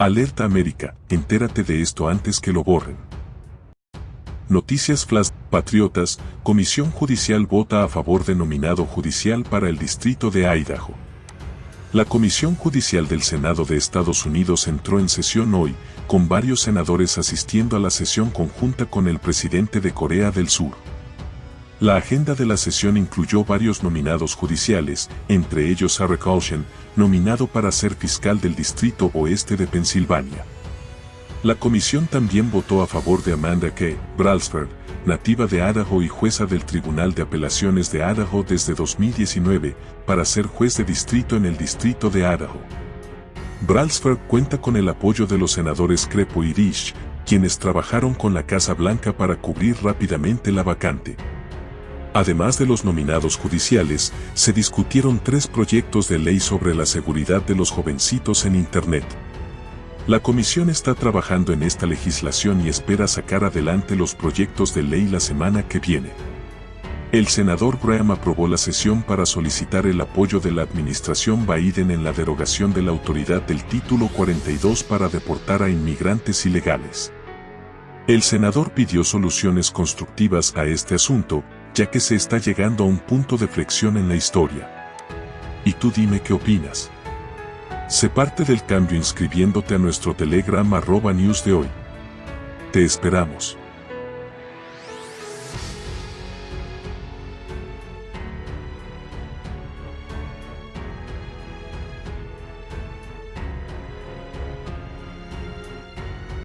Alerta América, entérate de esto antes que lo borren. Noticias Flash, Patriotas, Comisión Judicial vota a favor de nominado judicial para el Distrito de Idaho. La Comisión Judicial del Senado de Estados Unidos entró en sesión hoy, con varios senadores asistiendo a la sesión conjunta con el presidente de Corea del Sur. La agenda de la sesión incluyó varios nominados judiciales, entre ellos Eric Olshen, nominado para ser fiscal del Distrito Oeste de Pensilvania. La comisión también votó a favor de Amanda K. Brailsford, nativa de Idaho y jueza del Tribunal de Apelaciones de Idaho desde 2019, para ser juez de distrito en el Distrito de Idaho. Brailsford cuenta con el apoyo de los senadores Crepo y Rich, quienes trabajaron con la Casa Blanca para cubrir rápidamente la vacante. Además de los nominados judiciales, se discutieron tres proyectos de ley sobre la seguridad de los jovencitos en Internet. La comisión está trabajando en esta legislación y espera sacar adelante los proyectos de ley la semana que viene. El senador Graham aprobó la sesión para solicitar el apoyo de la administración Biden en la derogación de la autoridad del título 42 para deportar a inmigrantes ilegales. El senador pidió soluciones constructivas a este asunto, ya que se está llegando a un punto de flexión en la historia. Y tú dime qué opinas. Sé parte del cambio inscribiéndote a nuestro Telegram arroba news de hoy. Te esperamos.